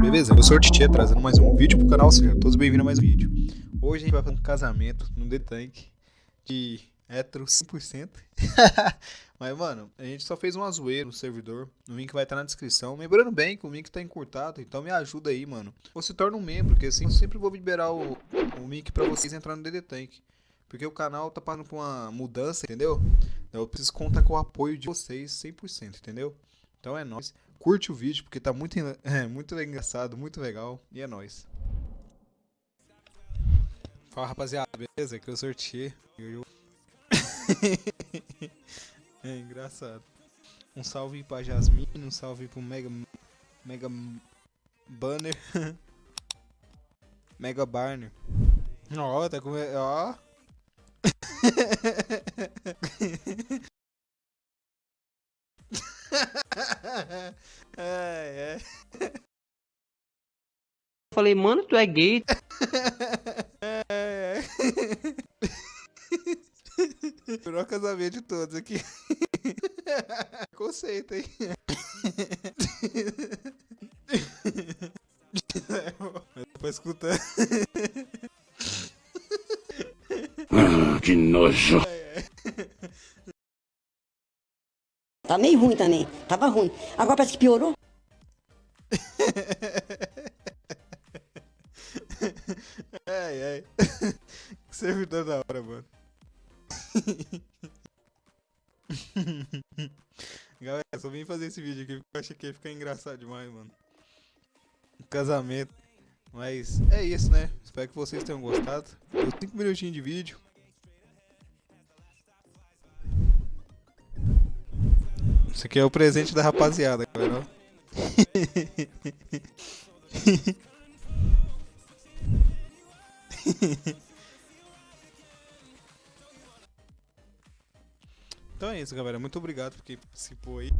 beleza? Eu sou o Titi, trazendo mais um vídeo pro canal, sejam todos bem-vindos a mais um vídeo. Hoje a gente vai fazer um casamento no The Tank de hétero 100%. Mas, mano, a gente só fez uma zoeira no servidor, o link vai estar na descrição. Lembrando bem que o link tá encurtado, então me ajuda aí, mano. Ou se torna um membro, porque assim eu sempre vou liberar o, o link pra vocês entrarem no The Tank. Porque o canal tá passando por uma mudança, entendeu? Então eu preciso contar com o apoio de vocês 100%, entendeu? Então é nóis. Curte o vídeo, porque tá muito, é, muito engraçado, muito legal. E é nóis. Fala rapaziada, beleza? Que eu sorteei. É engraçado. Um salve pra Jasmine, um salve pro Mega. Mega. Banner. Mega Barner. Ó, oh, tá com. Ó. Oh. é, é. Falei, mano, tu é gay. é, é. Melhor casamento de todos aqui. Conceito, hein? Mas pra escutar. Ah, que nojo. Tá meio ruim também. Tava ruim. Agora parece que piorou. ai, ai. Que servidor da hora, mano. Galera, só vim fazer esse vídeo aqui porque eu achei que ia ficar engraçado demais, mano. Casamento. Mas é isso, né? Espero que vocês tenham gostado. Deu 5 minutinhos de vídeo. Isso aqui é o presente da rapaziada, galera. então é isso, galera. Muito obrigado por quem participou aí.